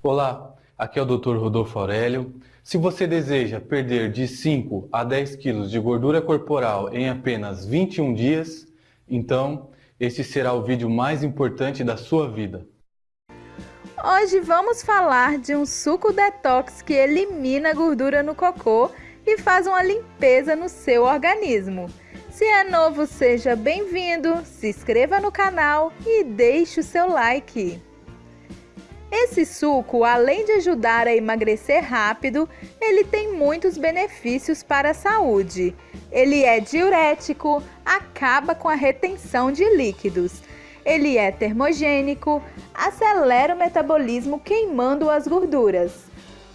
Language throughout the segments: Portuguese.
Olá, aqui é o Dr. Rodolfo Aurélio. Se você deseja perder de 5 a 10 quilos de gordura corporal em apenas 21 dias, então este será o vídeo mais importante da sua vida. Hoje vamos falar de um suco detox que elimina a gordura no cocô e faz uma limpeza no seu organismo. Se é novo, seja bem-vindo, se inscreva no canal e deixe o seu like. Esse suco, além de ajudar a emagrecer rápido, ele tem muitos benefícios para a saúde. Ele é diurético, acaba com a retenção de líquidos. Ele é termogênico, acelera o metabolismo queimando as gorduras.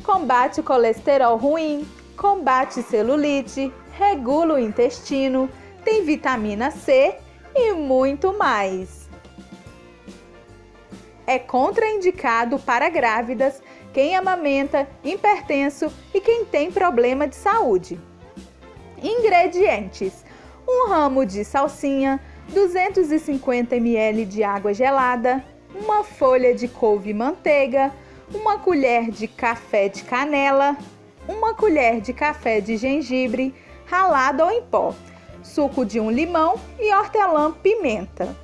Combate o colesterol ruim, combate celulite, regula o intestino, tem vitamina C e muito mais é contraindicado para grávidas, quem amamenta, hipertenso e quem tem problema de saúde. Ingredientes: 1 ramo de salsinha, 250 ml de água gelada, uma folha de couve-manteiga, uma colher de café de canela, uma colher de café de gengibre ralado ou em pó, suco de um limão e hortelã-pimenta.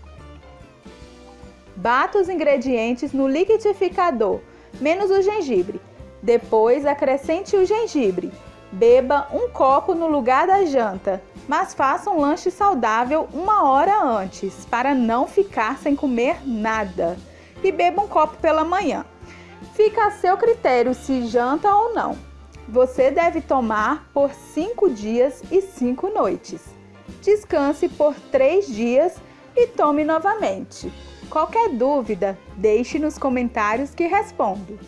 Bata os ingredientes no liquidificador, menos o gengibre. Depois acrescente o gengibre. Beba um copo no lugar da janta, mas faça um lanche saudável uma hora antes, para não ficar sem comer nada. E beba um copo pela manhã. Fica a seu critério se janta ou não. Você deve tomar por 5 dias e 5 noites. Descanse por 3 dias e tome novamente. Qualquer dúvida, deixe nos comentários que respondo.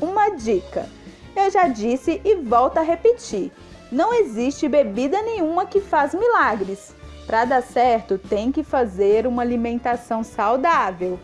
Uma dica: eu já disse e volto a repetir: não existe bebida nenhuma que faz milagres. Para dar certo, tem que fazer uma alimentação saudável.